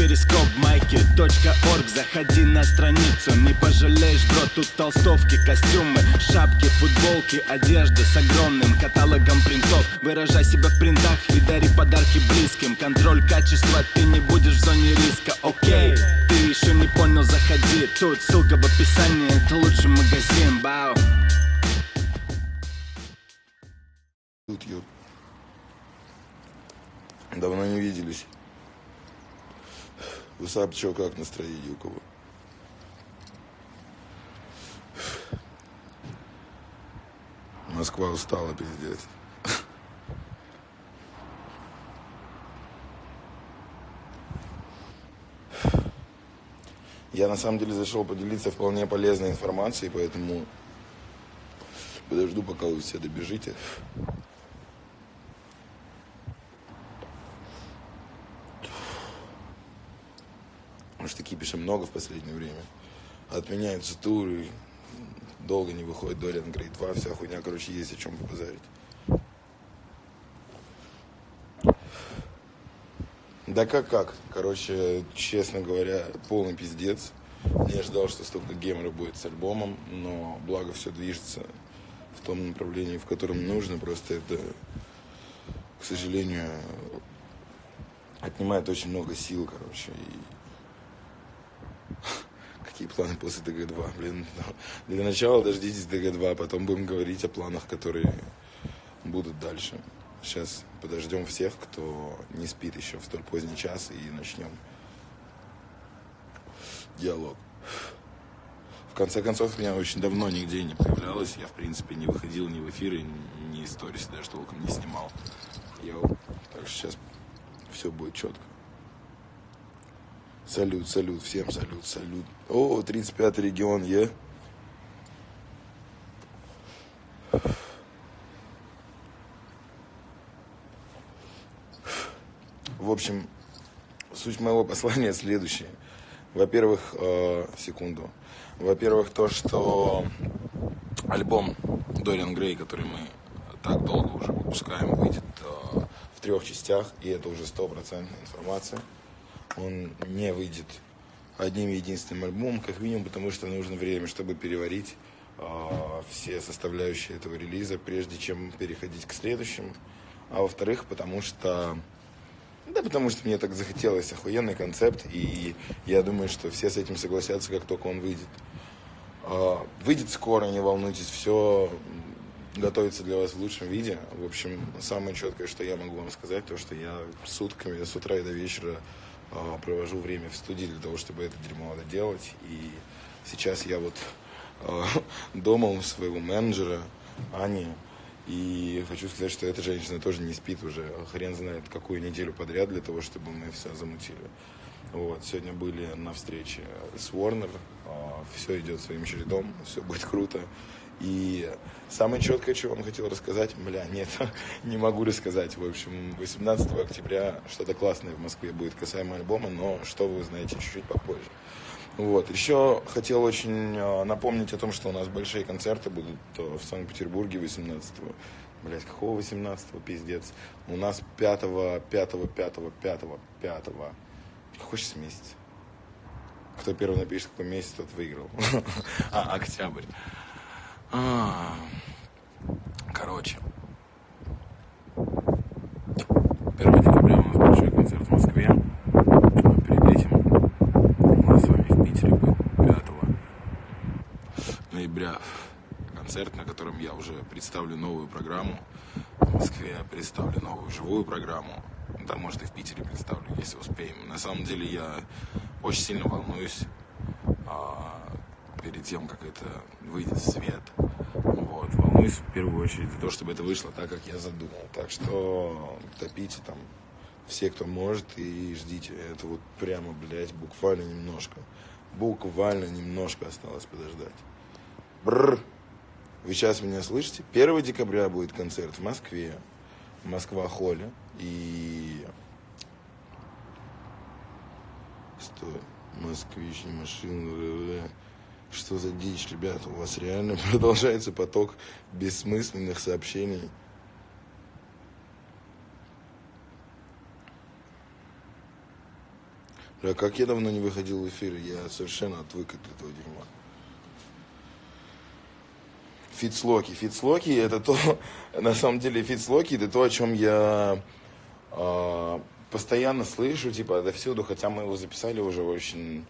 перископ майки .орг. Заходи на страницу, не пожалеешь, бро Тут толстовки, костюмы, шапки, футболки Одежда с огромным каталогом принтов. Выражай себя в принтах и дари подарки близким. Контроль качества, ты не будешь в зоне риска, окей Ты еще не понял, заходи. Тут ссылка в описании, это лучший магазин, бау. Давно не виделись. Высап, чё, как настроение у кого? Москва устала, пиздец. Я на самом деле зашел поделиться вполне полезной информацией, поэтому подожду, пока вы все добежите. Кипиша много в последнее время. Отменяются туры, долго не выходит Дориан Грейд 2, вся хуйня, короче, есть о чем побазарить. Да как как? Короче, честно говоря, полный пиздец. Не ожидал, что столько гемора будет с альбомом, но благо все движется в том направлении, в котором нужно. Просто это, к сожалению, отнимает очень много сил, короче. И какие планы после ДГ-2? Блин, ну, для начала дождитесь ДГ-2, потом будем говорить о планах, которые будут дальше. Сейчас подождем всех, кто не спит еще в столь поздний час, и начнем диалог. В конце концов, меня очень давно нигде не появлялось. Я, в принципе, не выходил ни в эфиры, ни сторис даже толком не снимал. Йоу. Так что сейчас все будет четко. Салют, салют, всем салют, салют. О, 35-й регион, е. В общем, суть моего послания следующая. Во-первых, э, секунду. Во-первых, то, что альбом Дориан Грей, который мы так долго уже выпускаем, выйдет э, в трех частях, и это уже стопроцентная информация. Он не выйдет одним единственным альбомом, как минимум, потому что нужно время, чтобы переварить э, все составляющие этого релиза, прежде чем переходить к следующему. А во-вторых, потому что да потому что мне так захотелось, охуенный концепт, и я думаю, что все с этим согласятся, как только он выйдет. А, выйдет скоро, не волнуйтесь, все готовится для вас в лучшем виде. В общем, самое четкое, что я могу вам сказать, то, что я сутками, с утра и до вечера провожу время в студии для того, чтобы это дерьмо доделать. И сейчас я вот а, дома у своего менеджера, Ани, и хочу сказать, что эта женщина тоже не спит уже хрен знает какую неделю подряд для того, чтобы мы все замутили. Вот, сегодня были на встрече с Warner, а, все идет своим чередом, все будет круто. И самое четкое, что вам хотел рассказать, бля, нет, не могу рассказать. В общем, 18 октября что-то классное в Москве будет касаемо альбома, но что вы узнаете чуть-чуть попозже. Вот. Еще хотел очень э, напомнить о том, что у нас большие концерты будут э, в Санкт-Петербурге 18-го. Блять, какого 18-го, пиздец. У нас 5-го, 5-го, 5-го, 5-го, 5-го. Какой сейчас месяц? Кто первый напишет, какой месяц, тот выиграл. А, октябрь. А, короче. 1 декабря у нас большой концерт. Перед этим у нас с вами в Питере будет 5 ноября концерт, на котором я уже представлю новую программу. В Москве представлю новую живую программу. Да, может и в Питере представлю, если успеем. На самом деле я очень сильно волнуюсь а, перед тем, как это выйдет в свет. Вот, волнуюсь в первую очередь за то, чтобы это вышло так, как я задумал. Так что топите там все, кто может, и ждите. Это вот прямо, блядь, буквально немножко. Буквально немножко осталось подождать. Бррр. Вы сейчас меня слышите? 1 декабря будет концерт в Москве. Москва Холли. И... Стой. Москвич, не машина. Что за дичь, ребята? У вас реально продолжается поток бессмысленных сообщений. Бля, как я давно не выходил в эфир, я совершенно отвык от этого дерьма. Фитслоки. Фитслоки это то, на самом деле, фитслоки это то, о чем я э, постоянно слышу, типа, отовсюду, хотя мы его записали уже очень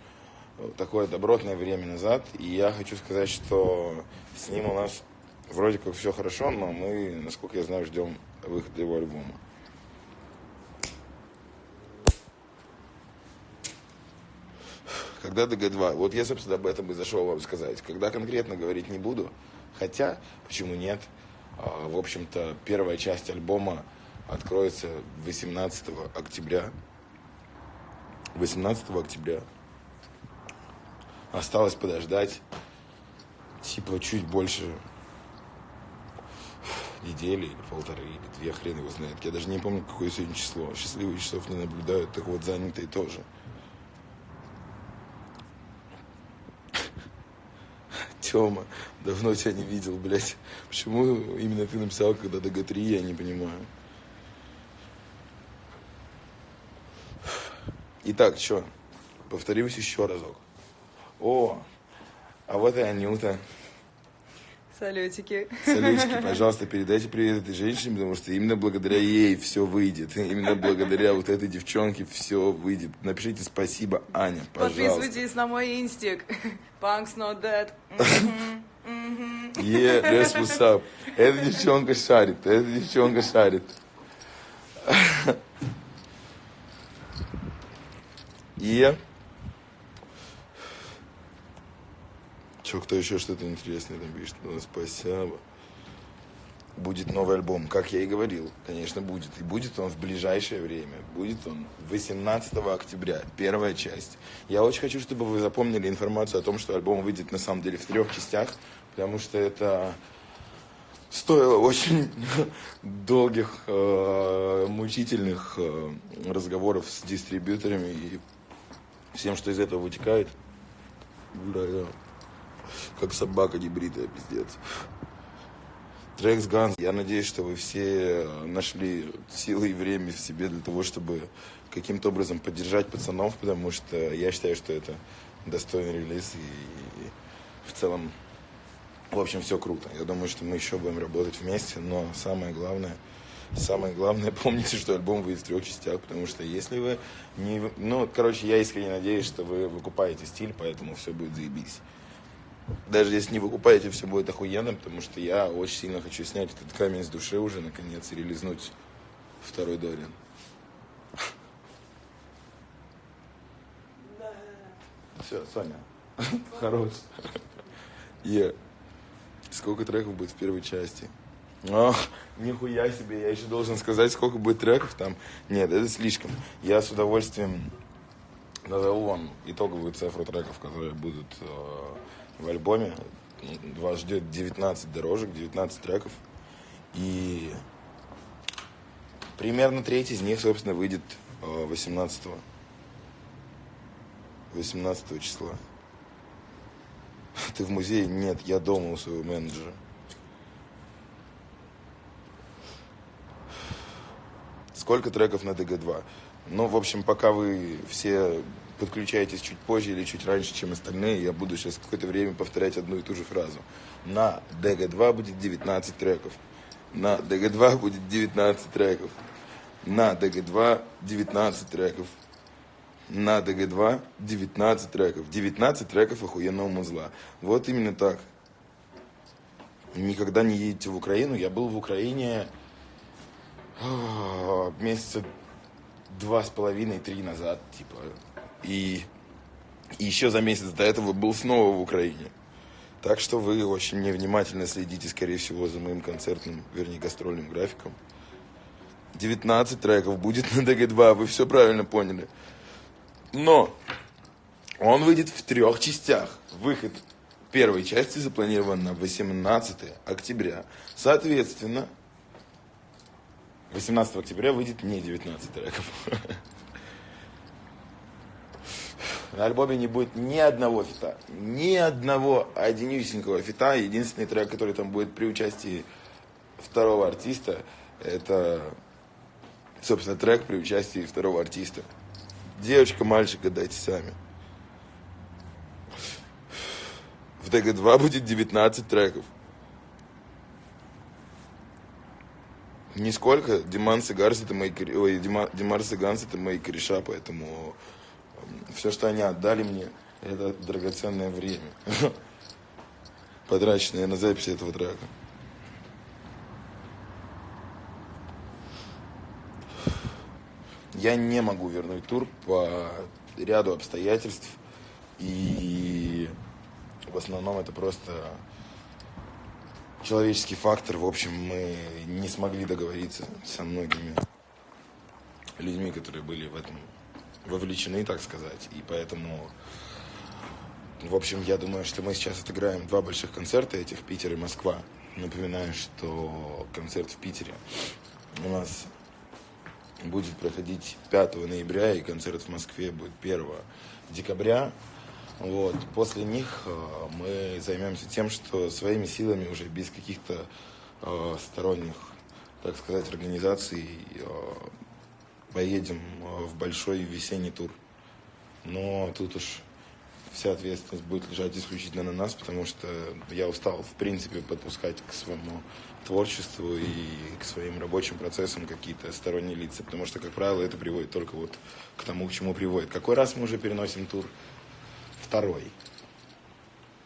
такое добротное время назад. И я хочу сказать, что с ним у нас вроде как все хорошо, но мы, насколько я знаю, ждем выхода его альбома. Когда ДГ-2? Вот я, собственно, об этом и зашел вам сказать. Когда конкретно говорить не буду, хотя, почему нет? А, в общем-то, первая часть альбома откроется 18 октября. 18 октября. Осталось подождать, типа, чуть больше недели или полторы, или две, хрен его знает. Я даже не помню, какое сегодня число. Счастливых часов не наблюдаю, так вот занятые тоже. Тёма, давно тебя не видел, блядь. Почему именно ты написал, когда ДГ-3, я не понимаю. Итак, что? Повторюсь еще разок. О, а вот и Анюта. Салютики. Салютики, пожалуйста, передайте привет этой женщине, потому что именно благодаря ей все выйдет. Именно благодаря вот этой девчонке все выйдет. Напишите спасибо, Аня, пожалуйста. Подписывайтесь на мой инстик. Punk's not dead. Yeah, that's what's up. Эта девчонка шарит, эта девчонка шарит. И... Че, кто еще что-то интересное там пишет? Ну, спасибо. Будет новый альбом, как я и говорил, конечно, будет. И будет он в ближайшее время. Будет он 18 октября, первая часть. Я очень хочу, чтобы вы запомнили информацию о том, что альбом выйдет на самом деле в трех частях, потому что это стоило очень долгих, э, мучительных э, разговоров с дистрибьюторами и всем, что из этого вытекает. Бля, да. Как собака небритая, пиздец. Трекс Ганс. Я надеюсь, что вы все нашли силы и время в себе для того, чтобы каким-то образом поддержать пацанов, потому что я считаю, что это достойный релиз и, и в целом, в общем, все круто. Я думаю, что мы еще будем работать вместе, но самое главное, самое главное, помните, что альбом выйдет в трех частях, потому что если вы не... Ну, короче, я искренне надеюсь, что вы выкупаете стиль, поэтому все будет заебись даже если не выкупаете, все будет охуенно, потому что я очень сильно хочу снять этот камень с души уже, наконец, и релизнуть второй Дориан. Все, Соня, хорош. Е. Сколько треков будет в первой части? О, нихуя себе, я еще должен сказать, сколько будет треков там. Нет, это слишком. Я с удовольствием назову вам итоговую цифру треков, которые будут э, в альбоме. Вас ждет 19 дорожек, 19 треков. И примерно треть из них, собственно, выйдет 18 э, 18 числа. Ты в музее? Нет, я дома у своего менеджера. Сколько треков на ДГ-2? Ну, в общем, пока вы все подключаетесь чуть позже или чуть раньше, чем остальные, я буду сейчас какое-то время повторять одну и ту же фразу. На DG2 будет 19 треков. На DG2 будет 19 треков. На DG2 19 треков. На DG2 19 треков. 19 треков охуенного музла. Вот именно так. Никогда не едете в Украину. Я был в Украине а, месяца два с половиной-три назад, типа, и, еще за месяц до этого был снова в Украине. Так что вы очень невнимательно следите, скорее всего, за моим концертным, вернее, гастрольным графиком. 19 треков будет на ДГ-2, вы все правильно поняли. Но он выйдет в трех частях. Выход первой части запланирован на 18 октября. Соответственно, 18 октября выйдет не 19 треков. На альбоме не будет ни одного фита. Ни одного одинюсенького фита. Единственный трек, который там будет при участии второго артиста, это, собственно, трек при участии второго артиста. Девочка, мальчик, гадайте сами. В ДГ-2 будет 19 треков. Нисколько. Диман Сигарс это мои, ой, Дима, Димар это мои кореша, поэтому все, что они отдали мне, это драгоценное время, потраченное на запись этого трека. Я не могу вернуть тур по ряду обстоятельств. И в основном это просто человеческий фактор. В общем, мы не смогли договориться со многими людьми, которые были в этом вовлечены, так сказать. И поэтому, в общем, я думаю, что мы сейчас отыграем два больших концерта этих, Питер и Москва. Напоминаю, что концерт в Питере у нас будет проходить 5 ноября, и концерт в Москве будет 1 декабря. Вот. После них э, мы займемся тем, что своими силами уже без каких-то э, сторонних, так сказать, организаций э, поедем э, в большой весенний тур. Но тут уж вся ответственность будет лежать исключительно на нас, потому что я устал, в принципе, подпускать к своему творчеству и к своим рабочим процессам какие-то сторонние лица, потому что, как правило, это приводит только вот к тому, к чему приводит. Какой раз мы уже переносим тур? Второй.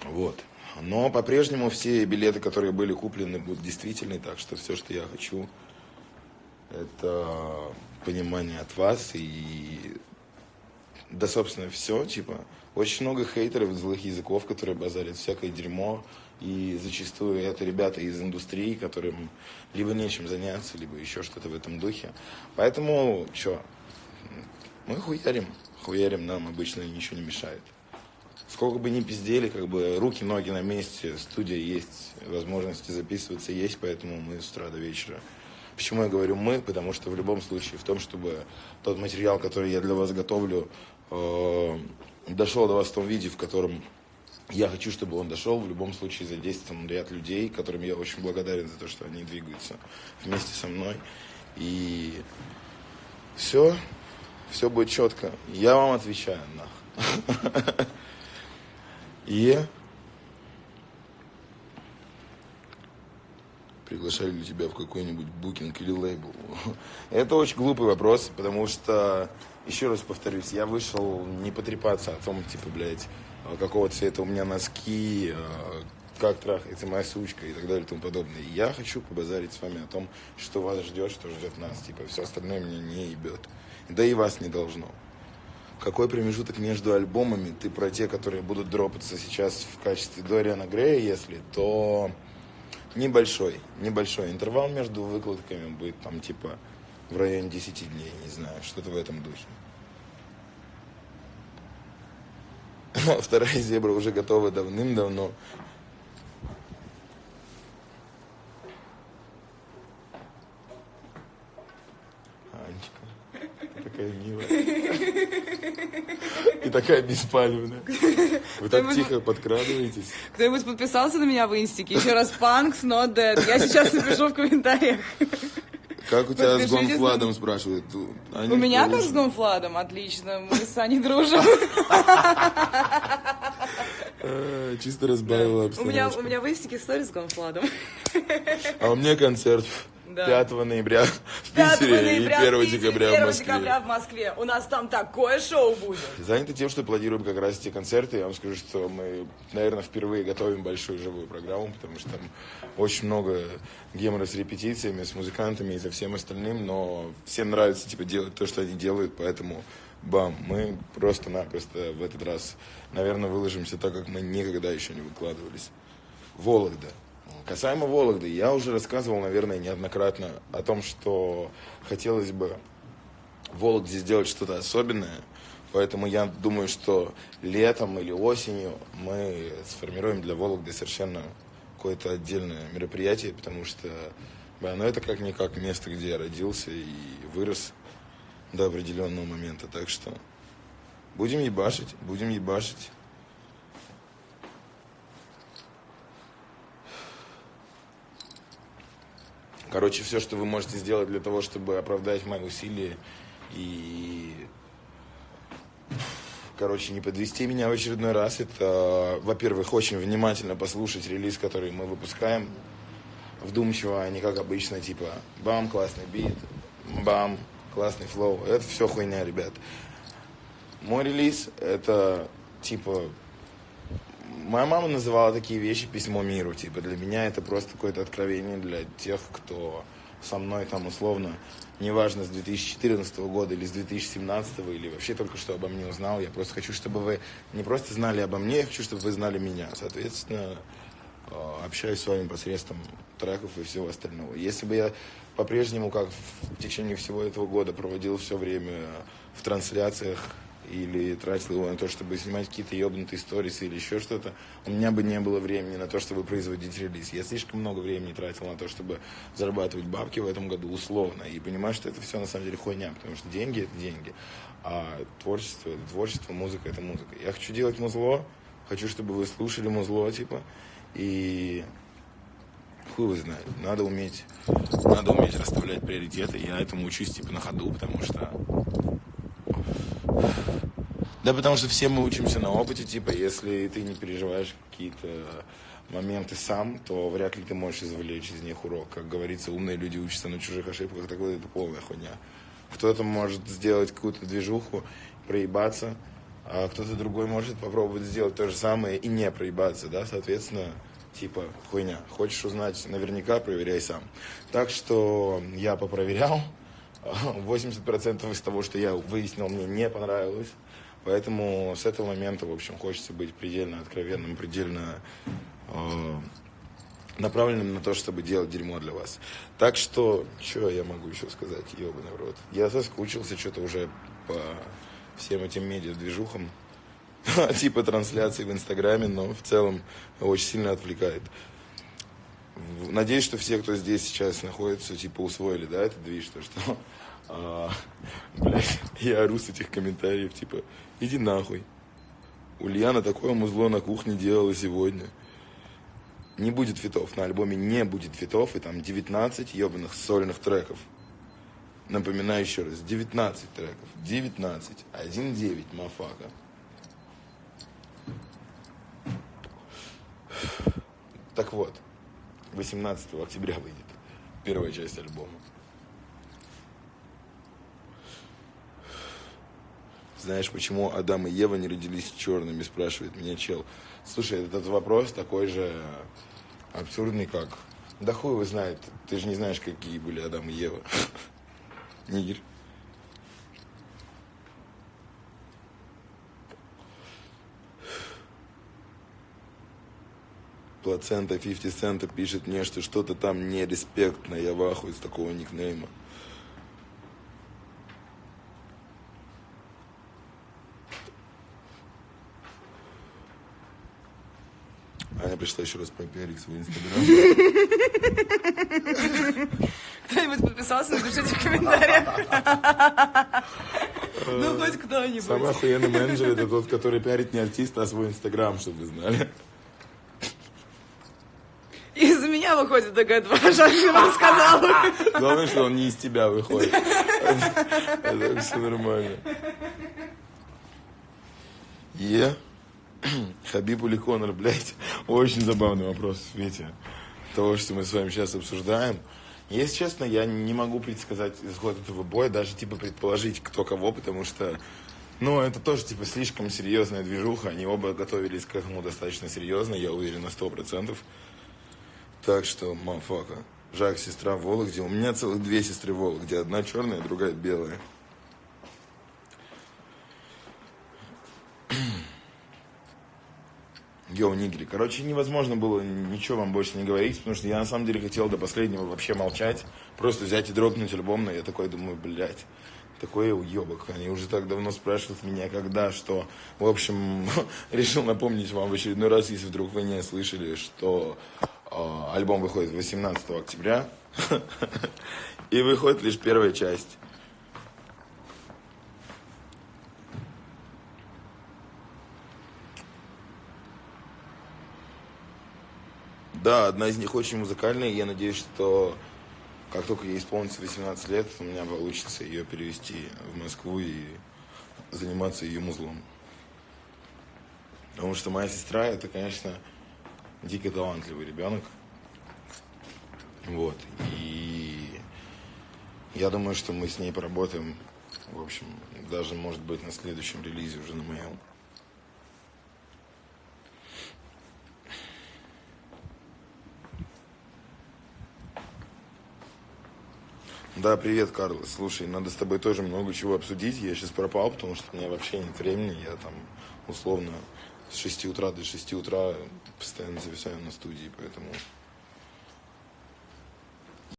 Вот. Но по-прежнему все билеты, которые были куплены, будут действительны, так что все, что я хочу, это понимание от вас и да, собственно, все, типа, очень много хейтеров, злых языков, которые базарят всякое дерьмо, и зачастую это ребята из индустрии, которым либо нечем заняться, либо еще что-то в этом духе. Поэтому, что, мы хуярим, хуярим, нам обычно ничего не мешает. Сколько бы ни пиздели, как бы руки, ноги на месте, студия есть, возможности записываться есть, поэтому мы с утра до вечера Почему я говорю мы? Потому что в любом случае, в том, чтобы тот материал, который я для вас готовлю, э, дошел до вас в том виде, в котором я хочу, чтобы он дошел. В любом случае задействован ряд людей, которым я очень благодарен за то, что они двигаются вместе со мной. И все, все будет четко. Я вам отвечаю, нах. И приглашали ли тебя в какой-нибудь букинг или лейбл? Это очень глупый вопрос, потому что, еще раз повторюсь, я вышел не потрепаться о том, типа, блядь, а какого цвета у меня носки, а, как трахается моя сучка и так далее и тому подобное. я хочу побазарить с вами о том, что вас ждет, что ждет нас. Типа, все остальное меня не ебет. Да и вас не должно. Какой промежуток между альбомами? Ты про те, которые будут дропаться сейчас в качестве Дориана Грея, если, то Небольшой, небольшой интервал между выкладками будет там типа в районе 10 дней, не знаю, что-то в этом духе. Вторая зебра уже готова давным-давно. Анечка, такая милая. И такая беспалевная. Вы так тихо подкрадываетесь. Кто-нибудь подписался на меня в инстике? Еще раз, punks not dead. Я сейчас напишу в комментариях. Как у тебя с Гонфладом, спрашивают? У меня как с Гонфладом? Отлично, мы с Аней дружим. А, чисто разбавила обстановку. У меня, у меня в инстике история с Гонфладом. А у меня концерт да. 5 ноября в Питере и 1 декабря 1 в Москве. декабря в Москве. У нас там такое шоу будет. Заняты тем, что планируем как раз эти концерты. Я вам скажу, что мы, наверное, впервые готовим большую живую программу, потому что там очень много гемора с репетициями, с музыкантами и со всем остальным, но всем нравится типа делать то, что они делают, поэтому бам, мы просто-напросто в этот раз, наверное, выложимся так, как мы никогда еще не выкладывались. Вологда. Касаемо Вологды, я уже рассказывал, наверное, неоднократно о том, что хотелось бы Вологде сделать что-то особенное. Поэтому я думаю, что летом или осенью мы сформируем для Вологды совершенно какое-то отдельное мероприятие, потому что да, ну это как-никак место, где я родился и вырос до определенного момента. Так что будем ебашить, будем ебашить. Короче, все, что вы можете сделать для того, чтобы оправдать мои усилия и короче, не подвести меня в очередной раз, это, во-первых, очень внимательно послушать релиз, который мы выпускаем, вдумчиво, а не как обычно, типа, бам, классный бит, бам, классный флоу. Это все хуйня, ребят. Мой релиз, это, типа, моя мама называла такие вещи письмо миру, типа, для меня это просто какое-то откровение для тех, кто со мной там условно, неважно, с 2014 года или с 2017, или вообще только что обо мне узнал. Я просто хочу, чтобы вы не просто знали обо мне, я хочу, чтобы вы знали меня. Соответственно, э, общаюсь с вами посредством треков и всего остального. Если бы я по-прежнему, как в течение всего этого года, проводил все время в трансляциях или тратил его на то, чтобы снимать какие-то ебнутые сторисы или еще что-то, у меня бы не было времени на то, чтобы производить релиз. Я слишком много времени тратил на то, чтобы зарабатывать бабки в этом году условно. И понимаю, что это все на самом деле хуйня, потому что деньги это деньги, а творчество это творчество, музыка это музыка. Я хочу делать музло, хочу, чтобы вы слушали музло, типа, и хуй его знает. Надо уметь, надо уметь расставлять приоритеты. Я этому учусь, типа, на ходу, потому что да, потому что все мы учимся на опыте, типа, если ты не переживаешь какие-то моменты сам, то вряд ли ты можешь извлечь из них урок. Как говорится, умные люди учатся на чужих ошибках, так вот это полная хуйня. Кто-то может сделать какую-то движуху, проебаться, а кто-то другой может попробовать сделать то же самое и не проебаться, да, соответственно, типа, хуйня. Хочешь узнать наверняка, проверяй сам. Так что я попроверял, 80% из того, что я выяснил, мне не понравилось. Поэтому с этого момента, в общем, хочется быть предельно откровенным, предельно э, направленным на то, чтобы делать дерьмо для вас. Так что, что я могу еще сказать, ебаный в рот. Я соскучился что-то уже по всем этим медиа-движухам, типа трансляции в Инстаграме, но в целом очень сильно отвлекает. Надеюсь, что все, кто здесь сейчас находится, типа усвоили, да, этот движ, то что, а, блядь, я ору с этих комментариев, типа, иди нахуй. Ульяна такое музло на кухне делала сегодня. Не будет фитов, на альбоме не будет фитов, и там 19 ебаных сольных треков. Напоминаю еще раз, 19 треков, 19, 1-9, мафака. Так вот, 18 октября выйдет первая часть альбома. Знаешь, почему Адам и Ева не родились черными, спрашивает меня чел. Слушай, этот вопрос такой же абсурдный, как... Да хуй его знает, ты же не знаешь, какие были Адам и Ева. Нигер. Плацента 50 цента пишет мне, что что-то там не респектно. Я в ахуе с такого никнейма. Аня пришла еще раз пропиарить свой инстаграм. Кто-нибудь подписался, напишите в комментариях. Ну, хоть кто-нибудь. Самый охуенный менеджер это тот, который пиарит не артиста, а свой инстаграм, чтобы вы знали. Выходит такая Жанна вам сказала. Главное, что он не из тебя выходит. Это все нормально. Е. Хабиб или Конор, блядь. Очень забавный вопрос в свете того, что мы с вами сейчас обсуждаем. Если честно, я не могу предсказать исход этого боя, даже типа предположить, кто кого, потому что, ну, это тоже типа слишком серьезная движуха. Они оба готовились к этому достаточно серьезно, я уверен на сто процентов. Так что, мафака. Жак, сестра Вологде. У меня целых две сестры Вологде. Одна черная, другая белая. Йоу, нигери. Короче, невозможно было ничего вам больше не говорить, потому что я на самом деле хотел до последнего вообще молчать. Просто взять и дропнуть альбом, но я такой думаю, блядь, такой уебок. Они уже так давно спрашивают меня, когда, что. В общем, решил напомнить вам в очередной раз, если вдруг вы не слышали, что альбом выходит 18 октября. И выходит лишь первая часть. Да, одна из них очень музыкальная, и я надеюсь, что как только ей исполнится 18 лет, у меня получится ее перевести в Москву и заниматься ее музлом. Потому что моя сестра, это, конечно, дико талантливый ребенок. Вот. И я думаю, что мы с ней поработаем, в общем, даже, может быть, на следующем релизе уже на моем. Да, привет, Карлос. Слушай, надо с тобой тоже много чего обсудить. Я сейчас пропал, потому что у меня вообще нет времени. Я там условно с 6 утра до 6 утра постоянно зависаю на студии, поэтому